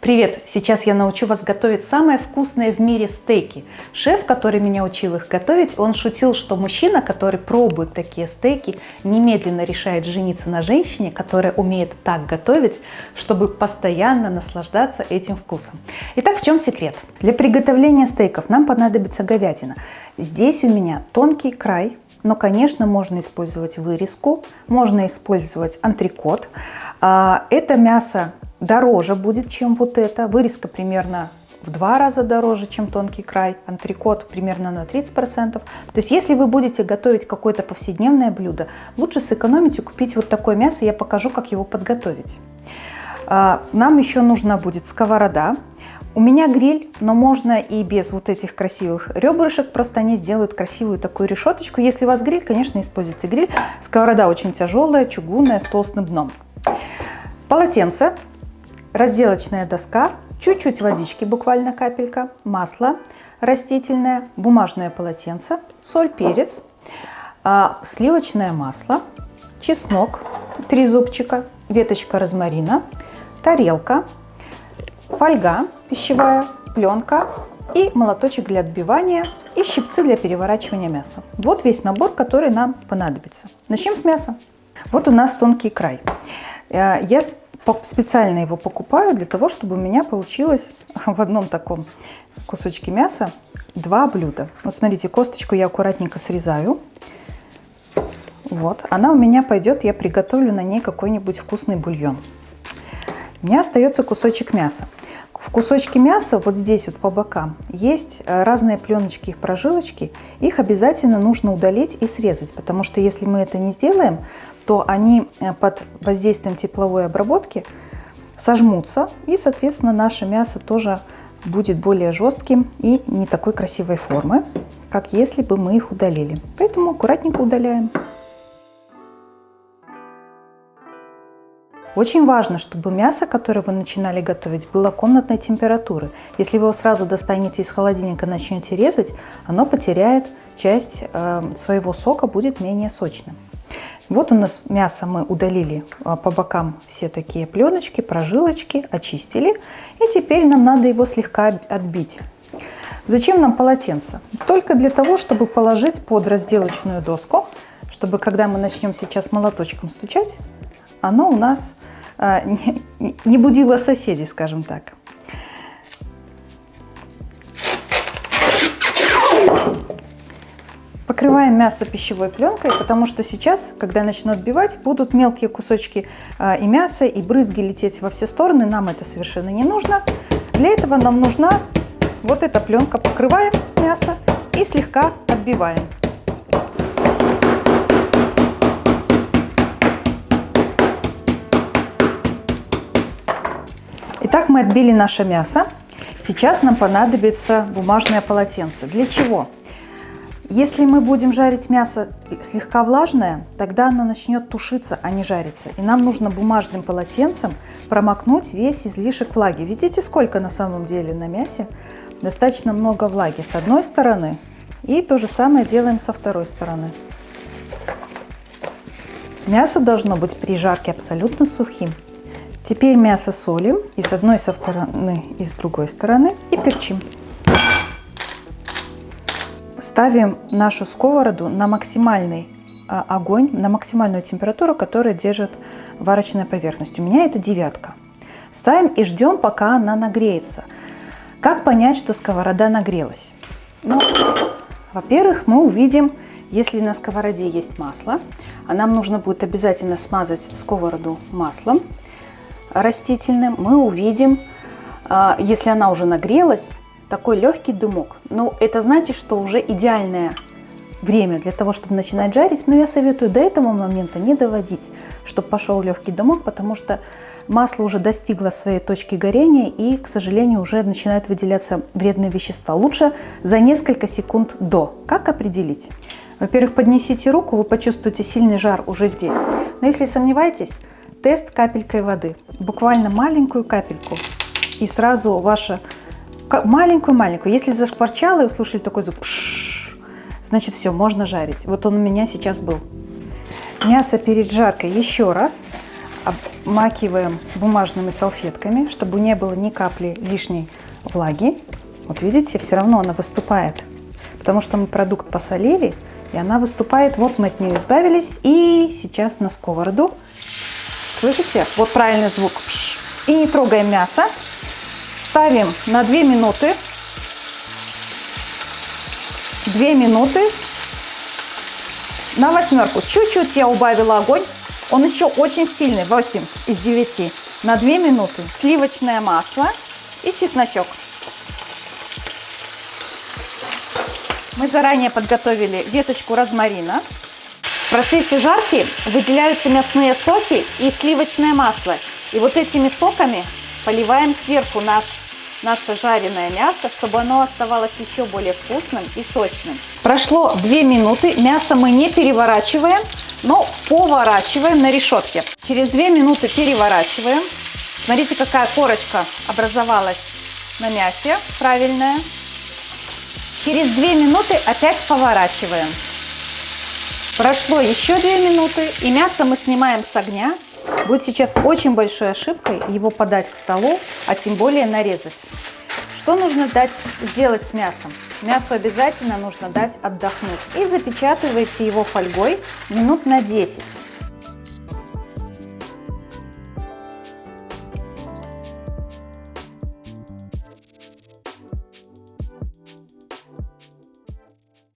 Привет! Сейчас я научу вас готовить самые вкусные в мире стейки. Шеф, который меня учил их готовить, он шутил, что мужчина, который пробует такие стейки, немедленно решает жениться на женщине, которая умеет так готовить, чтобы постоянно наслаждаться этим вкусом. Итак, в чем секрет? Для приготовления стейков нам понадобится говядина. Здесь у меня тонкий край, но, конечно, можно использовать вырезку, можно использовать антрикот. А, это мясо дороже будет, чем вот это. Вырезка примерно в два раза дороже, чем тонкий край, антрикот примерно на 30%. То есть если вы будете готовить какое-то повседневное блюдо, лучше сэкономить и купить вот такое мясо, я покажу, как его подготовить. А, нам еще нужна будет сковорода. У меня гриль, но можно и без вот этих красивых ребрышек, просто они сделают красивую такую решеточку. Если у вас гриль, конечно, используйте гриль. Сковорода очень тяжелая, чугунная, с толстым дном. Полотенце разделочная доска, чуть-чуть водички, буквально капелька, масло растительное, бумажное полотенце, соль, перец, а, сливочное масло, чеснок, три зубчика, веточка розмарина, тарелка, фольга пищевая, пленка и молоточек для отбивания и щипцы для переворачивания мяса. Вот весь набор, который нам понадобится. Начнем с мяса. Вот у нас тонкий край. Э, я специально его покупаю для того, чтобы у меня получилось в одном таком кусочке мяса два блюда. Вот смотрите, косточку я аккуратненько срезаю. Вот, она у меня пойдет, я приготовлю на ней какой-нибудь вкусный бульон. У меня остается кусочек мяса. В кусочке мяса, вот здесь вот по бокам, есть э, разные пленочки, их прожилочки. Их обязательно нужно удалить и срезать, потому что если мы это не сделаем, то они э, под воздействием тепловой обработки сожмутся, и, соответственно, наше мясо тоже будет более жестким и не такой красивой формы, как если бы мы их удалили. Поэтому аккуратненько удаляем. Очень важно, чтобы мясо, которое вы начинали готовить, было комнатной температуры. Если вы его сразу достанете из холодильника и начнете резать, оно потеряет часть э, своего сока, будет менее сочным. Вот у нас мясо мы удалили а, по бокам все такие пленочки, прожилочки, очистили. И теперь нам надо его слегка отбить. Зачем нам полотенце? Только для того, чтобы положить под разделочную доску, чтобы когда мы начнем сейчас молоточком стучать, оно у нас а, не будило соседей, скажем так. Покрываем мясо пищевой пленкой, потому что сейчас, когда я начну отбивать, будут мелкие кусочки э, и мяса, и брызги лететь во все стороны. Нам это совершенно не нужно. Для этого нам нужна вот эта пленка. Покрываем мясо и слегка отбиваем. Итак, мы отбили наше мясо. Сейчас нам понадобится бумажное полотенце. Для чего? Если мы будем жарить мясо слегка влажное, тогда оно начнет тушиться, а не жариться. И нам нужно бумажным полотенцем промокнуть весь излишек влаги. Видите, сколько на самом деле на мясе? Достаточно много влаги с одной стороны. И то же самое делаем со второй стороны. Мясо должно быть при жарке абсолютно сухим. Теперь мясо солим и с одной со стороны, и с другой стороны и перчим. Ставим нашу сковороду на максимальный а, огонь, на максимальную температуру, которая держит варочная поверхность. У меня это девятка. Ставим и ждем, пока она нагреется. Как понять, что сковорода нагрелась? Ну, во-первых, мы увидим, если на сковороде есть масло, а нам нужно будет обязательно смазать сковороду маслом растительным, мы увидим, а, если она уже нагрелась, такой легкий дымок. Ну, это значит, что уже идеальное время для того, чтобы начинать жарить, но я советую до этого момента не доводить, чтобы пошел легкий дымок, потому что масло уже достигло своей точки горения и, к сожалению, уже начинают выделяться вредные вещества. Лучше за несколько секунд до. Как определить? Во-первых, поднесите руку, вы почувствуете сильный жар уже здесь. Но если сомневаетесь, тест капелькой воды. Буквально маленькую капельку. И сразу ваша Маленькую-маленькую. Если зашкварчало и услышали такой звук, значит все, можно жарить. Вот он у меня сейчас был. Мясо перед жаркой еще раз обмакиваем бумажными салфетками, чтобы не было ни капли лишней влаги. Вот видите, все равно она выступает, потому что мы продукт посолили, и она выступает. Вот мы от нее избавились. И сейчас на сковороду. Слышите? Вот правильный звук. И не трогаем мясо. Ставим на 2 минуты. 2 минуты. На восьмерку. Чуть-чуть я убавила огонь. Он еще очень сильный. 8 из 9. На 2 минуты. Сливочное масло и чесночок. Мы заранее подготовили веточку розмарина. В процессе жарки выделяются мясные соки и сливочное масло. И вот этими соками поливаем сверху наш, наше жареное мясо, чтобы оно оставалось еще более вкусным и сочным. Прошло 2 минуты. Мясо мы не переворачиваем, но поворачиваем на решетке. Через 2 минуты переворачиваем. Смотрите, какая корочка образовалась на мясе правильная. Через 2 минуты опять поворачиваем. Прошло еще 2 минуты, и мясо мы снимаем с огня. Будет сейчас очень большой ошибкой его подать к столу, а тем более нарезать. Что нужно дать сделать с мясом? Мясу обязательно нужно дать отдохнуть. И запечатывайте его фольгой минут на 10.